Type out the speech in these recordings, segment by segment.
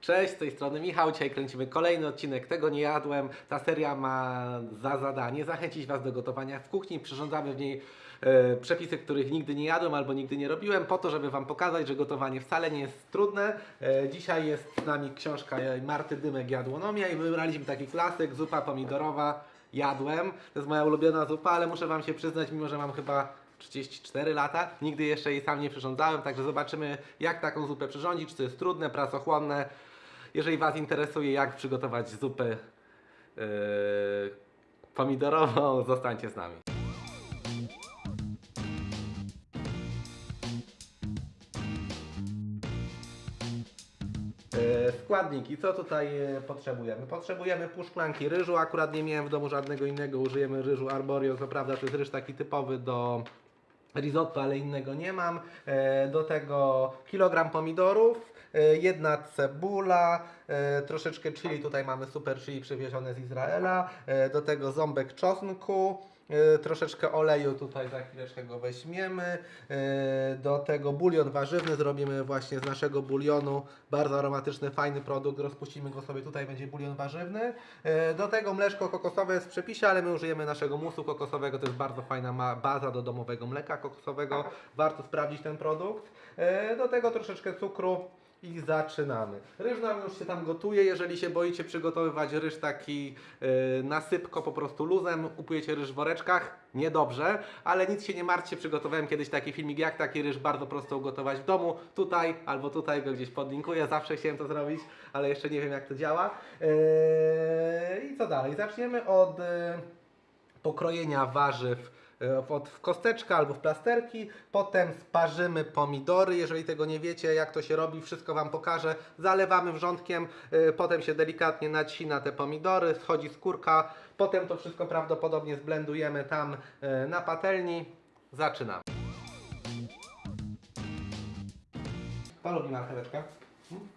Cześć, z tej strony Michał. Dzisiaj kręcimy kolejny odcinek Tego nie jadłem. Ta seria ma za zadanie zachęcić Was do gotowania w kuchni. Przyrządzamy w niej e, przepisy, których nigdy nie jadłem albo nigdy nie robiłem, po to, żeby Wam pokazać, że gotowanie wcale nie jest trudne. E, dzisiaj jest z nami książka Marty Dymek Jadłonomia i wybraliśmy taki klasyk, zupa pomidorowa. Jadłem. To jest moja ulubiona zupa, ale muszę Wam się przyznać, mimo że mam chyba 34 lata. Nigdy jeszcze jej sam nie przyrządzałem, także zobaczymy jak taką zupę przyrządzić, czy to jest trudne, pracochłonne. Jeżeli Was interesuje jak przygotować zupę yy, pomidorową, zostańcie z nami. E, Składniki, co tutaj e, potrzebujemy? Potrzebujemy pół szklanki ryżu, akurat nie miałem w domu żadnego innego, użyjemy ryżu Arborio, co prawda to jest ryż taki typowy do risotto, ale innego nie mam. E, Do tego kilogram pomidorów, jedna cebula, e, troszeczkę chili, tutaj mamy super chili przywiezione z Izraela, e, do tego ząbek czosnku, e, troszeczkę oleju, tutaj za chwileczkę go weźmiemy, e, do tego bulion warzywny, zrobimy właśnie z naszego bulionu, bardzo aromatyczny, fajny produkt, rozpuścimy go sobie, tutaj będzie bulion warzywny, E, do tego mleczko kokosowe jest w przepisie, ale my użyjemy naszego musu kokosowego, to jest bardzo fajna baza do domowego mleka kokosowego, warto sprawdzić ten produkt, E, do tego troszeczkę cukru, i zaczynamy. Ryż nam już się tam gotuje. Jeżeli się boicie przygotowywać ryż taki yy, na sypko, po prostu luzem, kupujecie ryż w woreczkach, niedobrze, ale nic się nie martwcie. Przygotowałem kiedyś taki filmik, jak taki ryż bardzo prosto ugotować w domu. Tutaj albo tutaj go gdzieś podlinkuję. Zawsze chciałem to zrobić, ale jeszcze nie wiem, jak to działa. Yy, I co dalej? Zaczniemy od. Yy, pokrojenia warzyw e, w kosteczkę albo w plasterki. Potem sparzymy pomidory. Jeżeli tego nie wiecie, jak to się robi, wszystko Wam pokażę. Zalewamy wrzątkiem, e, potem się delikatnie nacina te pomidory, schodzi skórka. Potem to wszystko prawdopodobnie zblendujemy tam e, na patelni. Zaczynamy. Kto lubi? Hmm?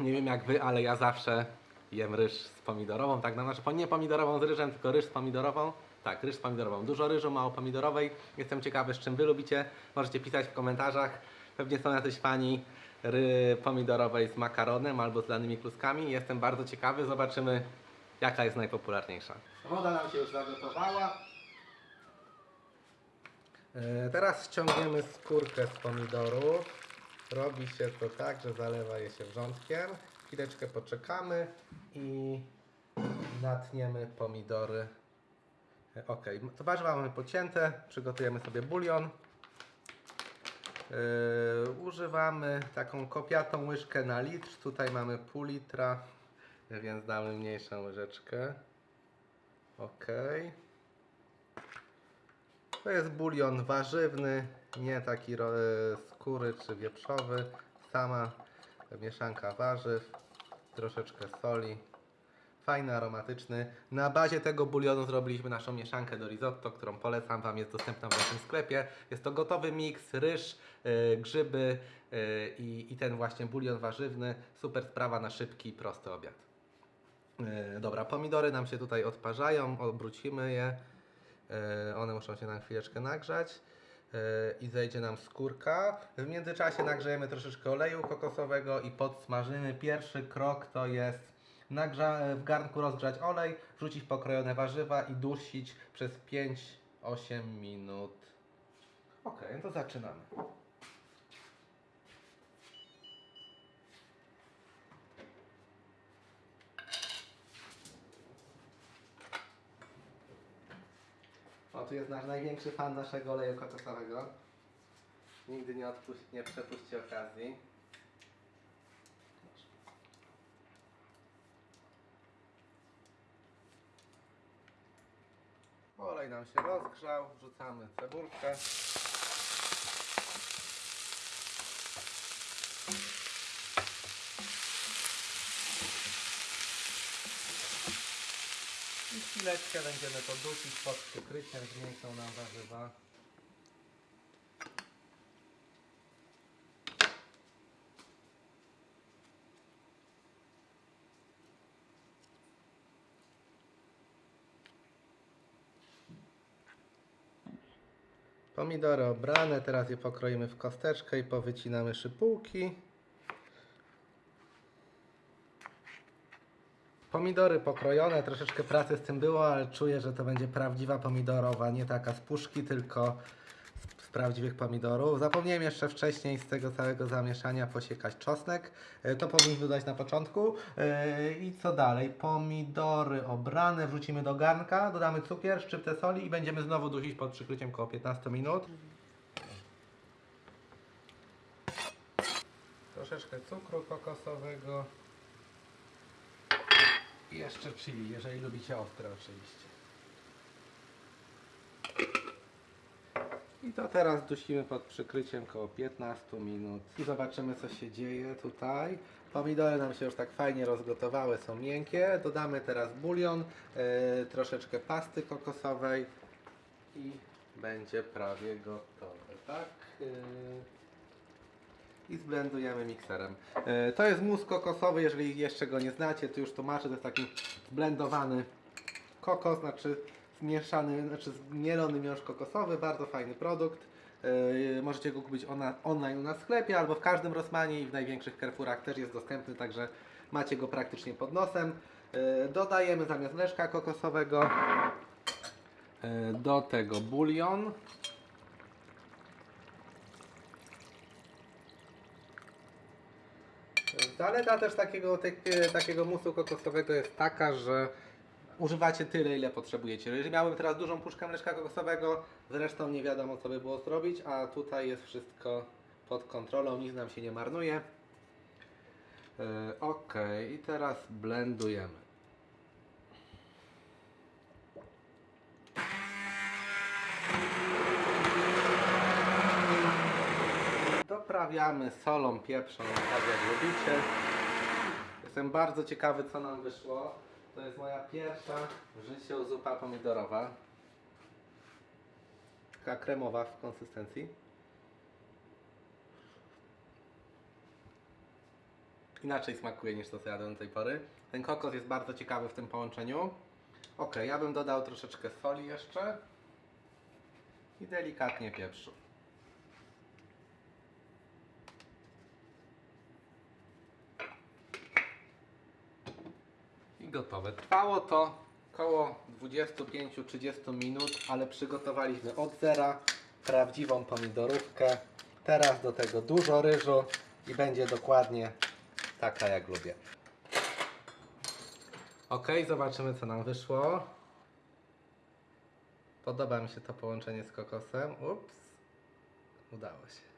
Nie wiem jak wy, ale ja zawsze jem ryż z pomidorową, tak, no, znaczy nie pomidorową z ryżem, tylko ryż z pomidorową. Tak, ryż z pomidorową. Dużo ryżu, mało pomidorowej. Jestem ciekawy, z czym wy lubicie. Możecie pisać w komentarzach. Pewnie są jacyś fani ry pomidorowej z makaronem albo z danymi kluskami. Jestem bardzo ciekawy. Zobaczymy, jaka jest najpopularniejsza. Woda nam się już zagotowała. E, Teraz ściągniemy skórkę z pomidorów. Robi się to tak, że zalewa je się wrzątkiem. Chwileczkę poczekamy i natniemy pomidory. E, Ok, to warzywa mamy pocięte. Przygotujemy sobie bulion. Yy, używamy taką kopiatą łyżkę na litr. Tutaj mamy pół litra, więc damy mniejszą łyżeczkę. Ok. To jest bulion warzywny, nie taki e, skóry czy wieprzowy. Sama mieszanka warzyw, troszeczkę soli. Fajny, aromatyczny. Na bazie tego bulionu zrobiliśmy naszą mieszankę do risotto, którą polecam Wam, jest dostępna w naszym sklepie. Jest to gotowy miks, ryż, e, grzyby e, i, ten właśnie bulion warzywny. Super sprawa na szybki, prosty obiad. E, Dobra, pomidory nam się tutaj odparzają, obrócimy je. One muszą się na chwileczkę nagrzać i zejdzie nam skórka. W międzyczasie nagrzejemy troszeczkę oleju kokosowego i podsmażymy. Pierwszy krok to jest w garnku rozgrzać olej, wrzucić pokrojone warzywa i dusić przez 5-8 minut. Ok, no to zaczynamy. Tu jest nasz największy fan naszego oleju kokosowego. Nigdy nie, nie przepuści okazji. Olej nam się rozgrzał, wrzucamy cebulkę. Chwileczkę będziemy to dusić pod przykryciem, zmniejszą nam warzywa. Pomidory obrane, teraz je pokroimy w kosteczkę i powycinamy szypułki. Pomidory pokrojone, troszeczkę pracy z tym było, ale czuję, że to będzie prawdziwa pomidorowa, nie taka z puszki, tylko z, prawdziwych pomidorów. Zapomniałem jeszcze wcześniej z tego całego zamieszania posiekać czosnek. E, To powinniśmy dodać na początku. E, I co dalej? Pomidory obrane wrzucimy do garnka, dodamy cukier, szczyptę soli i będziemy znowu dusić pod przykryciem około 15 minut. Troszeczkę cukru kokosowego. I jeszcze chili, jeżeli lubicie ostre oczywiście. I to teraz dusimy pod przykryciem około 15 minut. I zobaczymy co się dzieje tutaj. Pomidory nam się już tak fajnie rozgotowały, są miękkie. Dodamy teraz bulion, e, troszeczkę pasty kokosowej i będzie prawie gotowe, tak? E, i zblendujemy mikserem. E, To jest mus kokosowy, jeżeli jeszcze go nie znacie, to już tłumaczę, to jest taki zblendowany kokos, znaczy zmieszany, znaczy zmielony miąższ kokosowy, bardzo fajny produkt. E, Możecie go kupić ona, online u nas w sklepie albo w każdym Rossmanie i w największych Carrefourach też jest dostępny, także macie go praktycznie pod nosem. E, Dodajemy zamiast leszka kokosowego do tego bulion. Zaleta też takiego, tak- takiego musu kokosowego jest taka, że używacie tyle, ile potrzebujecie. Jeżeli miałbym teraz dużą puszkę mleczka kokosowego, zresztą nie wiadomo, co by było zrobić, a tutaj jest wszystko pod kontrolą, nic nam się nie marnuje. Yy, ok, i teraz blendujemy. Doprawiamy solą, pieprzą, tak jak lubicie. Jestem bardzo ciekawy, co nam wyszło. To jest moja pierwsza w życiu zupa pomidorowa. Taka kremowa w konsystencji. Inaczej smakuje niż to, co jadłem do tej pory. Ten kokos jest bardzo ciekawy w tym połączeniu. Ok, ja bym dodał troszeczkę soli jeszcze. I delikatnie pieprzu. Gotowe. Trwało to około 25-30 minut, ale przygotowaliśmy od zera prawdziwą pomidorówkę. Teraz do tego dużo ryżu i będzie dokładnie taka jak lubię. Ok, zobaczymy co nam wyszło. Podoba mi się to połączenie z kokosem. Ups, udało się.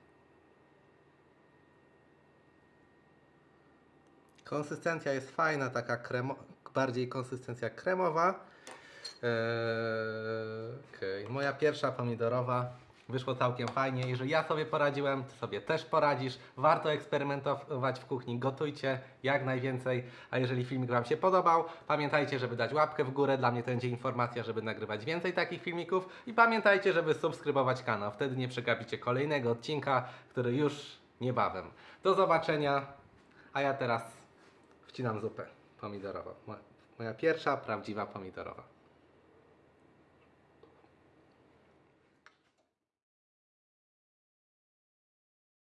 Konsystencja jest fajna, taka kremo, bardziej konsystencja kremowa. Eee, okej. Moja pierwsza pomidorowa wyszło całkiem fajnie. Jeżeli ja sobie poradziłem, ty sobie też poradzisz. Warto eksperymentować w kuchni, gotujcie jak najwięcej. A jeżeli filmik Wam się podobał, pamiętajcie, żeby dać łapkę w górę. Dla mnie to będzie informacja, żeby nagrywać więcej takich filmików. I pamiętajcie, żeby subskrybować kanał. Wtedy nie przegapicie kolejnego odcinka, który już niebawem. Do zobaczenia. A ja teraz wcinam zupę pomidorową. Mo- Moja pierwsza prawdziwa pomidorowa.